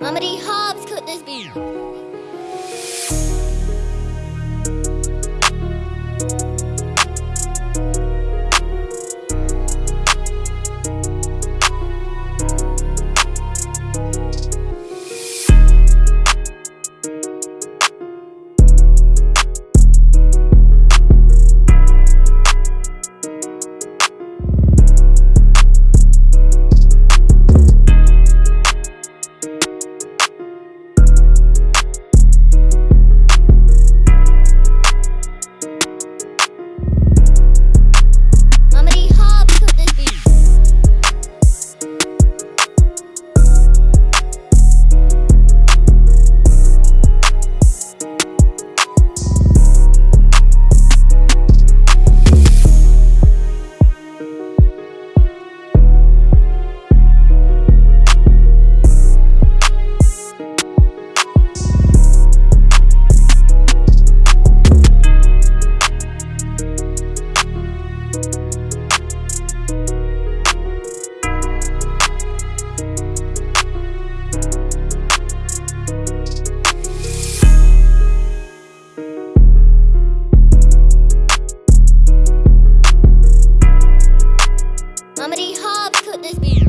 Mamadi Hobbs cooked this beat. Mamadi Hobbs cooked this beat.